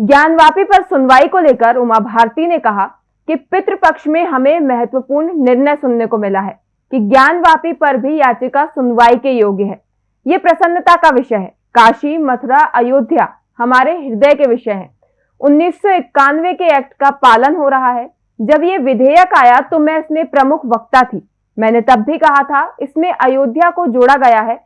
ज्ञानवापी पर सुनवाई को लेकर उमा भारती ने कहा कि पितृपक्ष में हमें महत्वपूर्ण निर्णय सुनने को मिला है कि ज्ञानवापी पर भी याचिका सुनवाई के योग्य है। ये प्रसन्नता का विषय है। काशी, मथुरा, अयोध्या हमारे हृदय के विषय हैं। उन्नीस सौ इक्यानवे के एक्ट का पालन हो रहा है। जब ये विधेयक आया तो मैं इसमें प्रमुख वक्ता थी। मैंने तब भी कहा था, इसमें अयोध्या को जोड़ा गया है।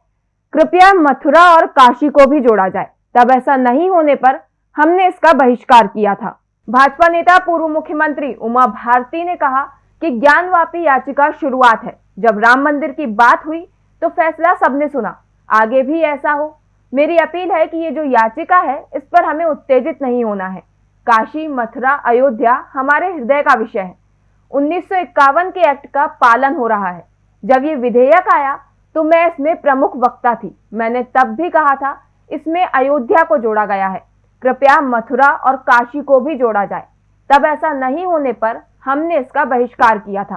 कृपया मथुरा और काशी को भी जोड़ा जाए। तब ऐसा नहीं होने पर हमने इसका बहिष्कार किया था। भाजपा नेता, पूर्व मुख्यमंत्री उमा भारती ने कहा कि ज्ञानवापी याचिका शुरुआत है। जब राम मंदिर की बात हुई तो फैसला सबने सुना। आगे भी ऐसा हो। मेरी अपील है कि ये जो याचिका है, इस पर हमें उत्तेजित नहीं होना है। काशी, मथुरा, अयोध्या हमारे हृदय का विषय है। उन्नीस सौ इक्यावन के एक्ट का पालन हो रहा है। जब ये विधेयक आया तो मैं इसमें प्रमुख वक्ता थी। मैंने तब भी कहा था, इसमें अयोध्या को जोड़ा गया है। कृपया मथुरा और काशी को भी जोड़ा जाए। तब ऐसा नहीं होने पर हमने इसका बहिष्कार किया था।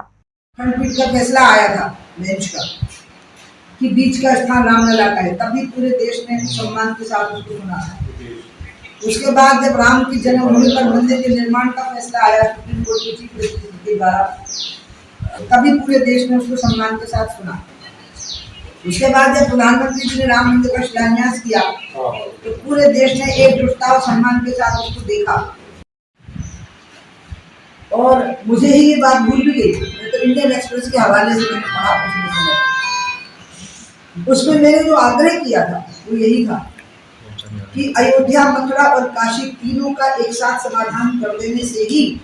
खंडपीठ का फैसला आया था बेंच का कि बीच का स्थान रामलला का है। तभी पूरे देश ने सम्मान के साथ उसको सुना उसके बाद जब राम की जन्मभूमि पर मंदिर के निर्माण का फैसला आया सुप्रीम कोर्ट की चीफ जस्टिस के द्वारा तभी पूरे देश ने उसको सम्मान के साथ सुना। उसके बाद जब प्रधानमंत्री जी ने राम मंदिर का शिलान्यास किया तो पूरे देश ने एकजुटता और सम्मान के साथ उसको देखा। और मुझे ही ये बात भूल भी गई। मैं तो इंडियन एक्सप्रेस के हवाले से मैंने पढ़ा पिछले समय उसमें मैंने जो आग्रह किया था, वो यही था कि अयोध्या, मथुरा और काशी तीनों का एक साथ समाधान कर देने से ही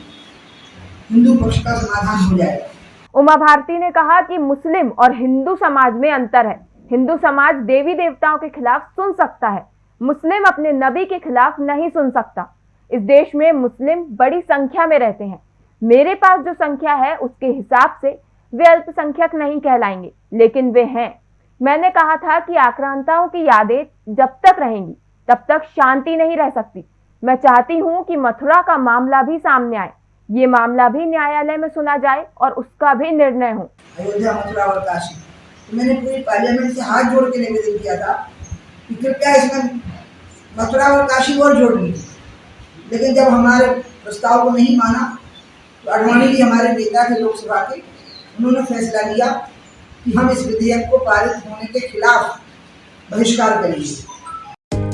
हिंदू पक्ष का समाधान हो जाएगा। उमा भारती ने कहा कि मुस्लिम और हिंदू समाज में अंतर है। हिंदू समाज देवी देवताओं के खिलाफ सुन सकता है। मुस्लिम अपने नबी के खिलाफ नहीं सुन सकता। इस देश में मुस्लिम बड़ी संख्या में रहते हैं। मेरे पास जो संख्या है, उसके हिसाब से वे अल्पसंख्यक नहीं कहलाएँगे, लेकिन वे हैं। मैंने कहा था कि आक्रांताओं की यादें जब तक रहेंगी, तब तक शांति नहीं रह सकती। मैं चाहती हूँ कि मथुरा का मामला भी सामने आए। ये मामला भी न्यायालय में सुना जाए और उसका भी निर्णय हो। अयोध्या मथुरा और काशी। मैंने पूरी पार्लियामेंट से हाथ जोड़ के निवेदन किया था कृपया इसमें मथुरा और काशी और जोड़ ली लेकिन जब हमारे प्रस्ताव को नहीं माना तो अडवाणी जी हमारे नेता थे लोकसभा के, उन्होंने फैसला लिया कि हम इस विधेयक को पारित होने के खिलाफ बहिष्कार करेंगे।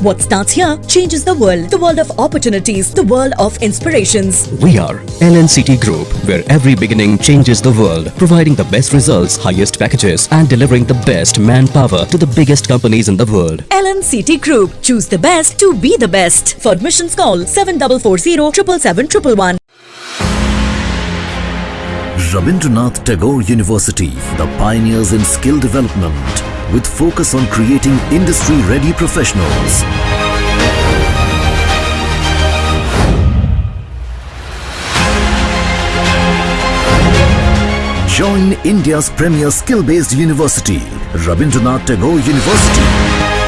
What starts here changes the world. The world of opportunities, the world of inspirations. We are LNCT Group, where every beginning changes the world, providing the best results, highest packages, and delivering the best manpower to the biggest companies in the world. LNCT Group. Choose the best to be the best. For admissions, call 7440 777 Rabindranath Tagore University, the pioneers in skill development with focus on creating industry-ready professionals. Join India's premier skill-based university, Rabindranath Tagore University.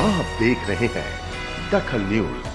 आप देख रहे हैं दखल news.